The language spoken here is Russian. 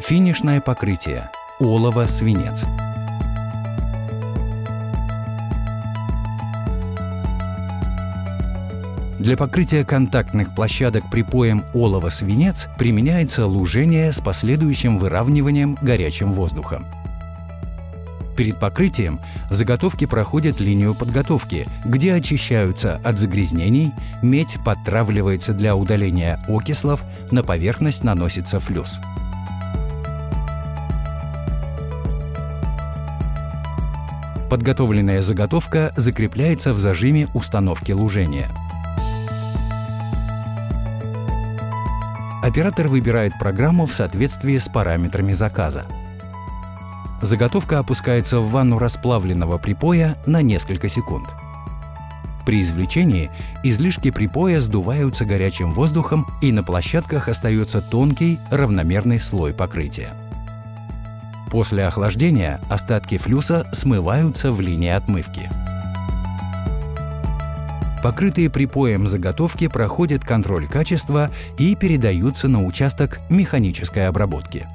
Финишное покрытие. Олово-свинец. Для покрытия контактных площадок припоем олово-свинец применяется лужение с последующим выравниванием горячим воздухом. Перед покрытием заготовки проходят линию подготовки, где очищаются от загрязнений, медь подтравливается для удаления окислов, на поверхность наносится флюс. Подготовленная заготовка закрепляется в зажиме установки лужения. Оператор выбирает программу в соответствии с параметрами заказа. Заготовка опускается в ванну расплавленного припоя на несколько секунд. При извлечении излишки припоя сдуваются горячим воздухом и на площадках остается тонкий равномерный слой покрытия. После охлаждения остатки флюса смываются в линии отмывки. Покрытые припоем заготовки проходят контроль качества и передаются на участок механической обработки.